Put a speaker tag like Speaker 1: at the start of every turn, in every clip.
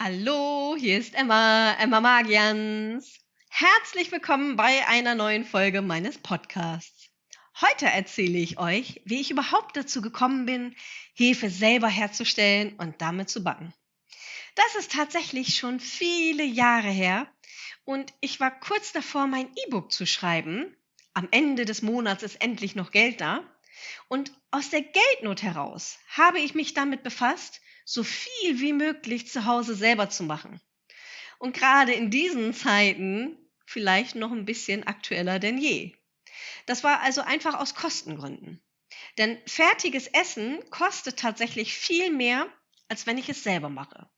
Speaker 1: Hallo, hier ist Emma, Emma Magians. Herzlich willkommen bei einer neuen Folge meines Podcasts. Heute erzähle ich euch, wie ich überhaupt dazu gekommen bin, Hefe selber herzustellen und damit zu backen. Das ist tatsächlich schon viele Jahre her und ich war kurz davor, mein E-Book zu schreiben. Am Ende des Monats ist endlich noch Geld da. Und aus der Geldnot heraus habe ich mich damit befasst, so viel wie möglich zu Hause selber zu machen. Und gerade in diesen Zeiten vielleicht noch ein bisschen aktueller denn je. Das war also einfach aus Kostengründen. Denn fertiges Essen kostet tatsächlich viel mehr, als wenn ich es selber mache.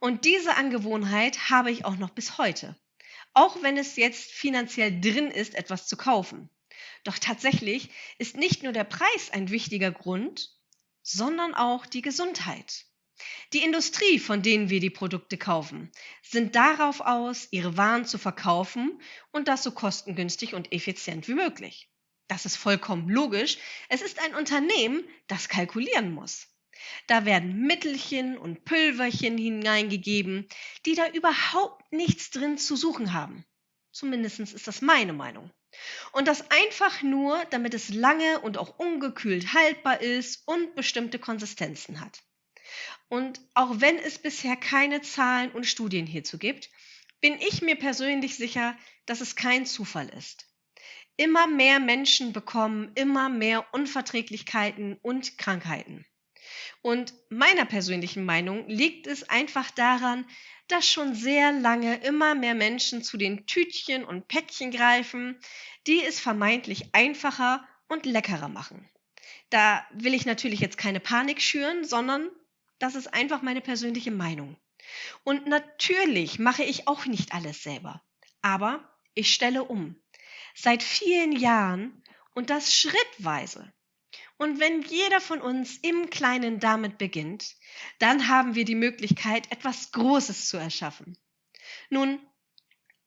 Speaker 1: Und diese Angewohnheit habe ich auch noch bis heute. Auch wenn es jetzt finanziell drin ist, etwas zu kaufen. Doch tatsächlich ist nicht nur der Preis ein wichtiger Grund, sondern auch die Gesundheit. Die Industrie, von denen wir die Produkte kaufen, sind darauf aus, ihre Waren zu verkaufen und das so kostengünstig und effizient wie möglich. Das ist vollkommen logisch. Es ist ein Unternehmen, das kalkulieren muss. Da werden Mittelchen und Pülverchen hineingegeben, die da überhaupt nichts drin zu suchen haben. Zumindest ist das meine Meinung. Und das einfach nur, damit es lange und auch ungekühlt haltbar ist und bestimmte Konsistenzen hat. Und auch wenn es bisher keine Zahlen und Studien hierzu gibt, bin ich mir persönlich sicher, dass es kein Zufall ist. Immer mehr Menschen bekommen immer mehr Unverträglichkeiten und Krankheiten. Und meiner persönlichen Meinung liegt es einfach daran, dass schon sehr lange immer mehr Menschen zu den Tütchen und Päckchen greifen, die es vermeintlich einfacher und leckerer machen. Da will ich natürlich jetzt keine Panik schüren, sondern das ist einfach meine persönliche Meinung. Und natürlich mache ich auch nicht alles selber. Aber ich stelle um. Seit vielen Jahren und das schrittweise. Und wenn jeder von uns im Kleinen damit beginnt, dann haben wir die Möglichkeit, etwas Großes zu erschaffen. Nun,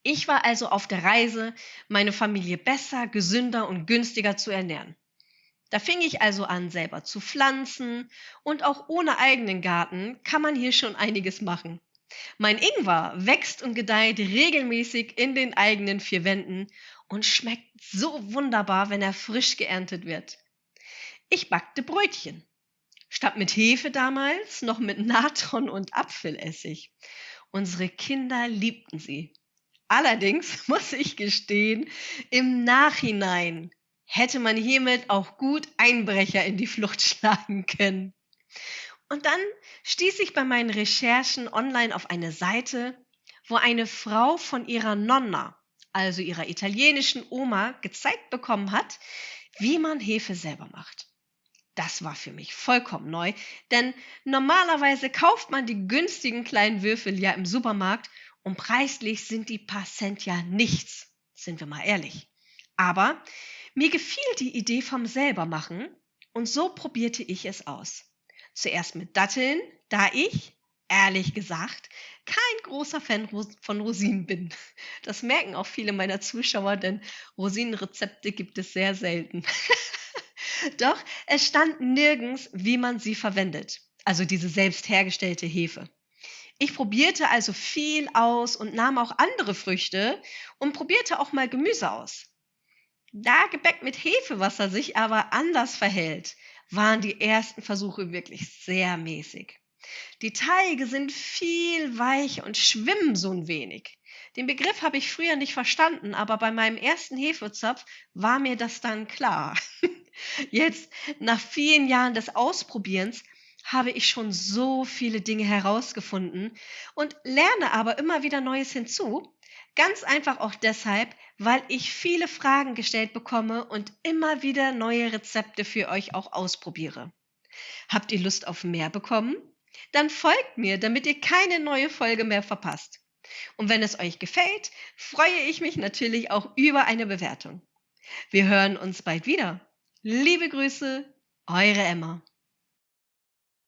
Speaker 1: ich war also auf der Reise, meine Familie besser, gesünder und günstiger zu ernähren. Da fing ich also an, selber zu pflanzen und auch ohne eigenen Garten kann man hier schon einiges machen. Mein Ingwer wächst und gedeiht regelmäßig in den eigenen vier Wänden und schmeckt so wunderbar, wenn er frisch geerntet wird. Ich backte Brötchen. Statt mit Hefe damals noch mit Natron und Apfelessig. Unsere Kinder liebten sie. Allerdings muss ich gestehen, im Nachhinein hätte man hiermit auch gut Einbrecher in die Flucht schlagen können. Und dann stieß ich bei meinen Recherchen online auf eine Seite, wo eine Frau von ihrer Nonna, also ihrer italienischen Oma, gezeigt bekommen hat, wie man Hefe selber macht. Das war für mich vollkommen neu, denn normalerweise kauft man die günstigen kleinen Würfel ja im Supermarkt und preislich sind die paar Cent ja nichts, sind wir mal ehrlich. Aber mir gefiel die Idee vom Selbermachen und so probierte ich es aus. Zuerst mit Datteln, da ich, ehrlich gesagt, kein großer Fan von Rosinen bin. Das merken auch viele meiner Zuschauer, denn Rosinenrezepte gibt es sehr selten. Doch es stand nirgends, wie man sie verwendet, also diese selbst hergestellte Hefe. Ich probierte also viel aus und nahm auch andere Früchte und probierte auch mal Gemüse aus. Da Gebäck mit Hefewasser sich aber anders verhält, waren die ersten Versuche wirklich sehr mäßig. Die Teige sind viel weicher und schwimmen so ein wenig. Den Begriff habe ich früher nicht verstanden, aber bei meinem ersten Hefezopf war mir das dann klar. Jetzt, nach vielen Jahren des Ausprobierens, habe ich schon so viele Dinge herausgefunden und lerne aber immer wieder Neues hinzu, Ganz einfach auch deshalb, weil ich viele Fragen gestellt bekomme und immer wieder neue Rezepte für euch auch ausprobiere. Habt ihr Lust auf mehr bekommen? Dann folgt mir, damit ihr keine neue Folge mehr verpasst. Und wenn es euch gefällt, freue ich mich natürlich auch über eine Bewertung. Wir hören uns bald wieder. Liebe Grüße, eure Emma.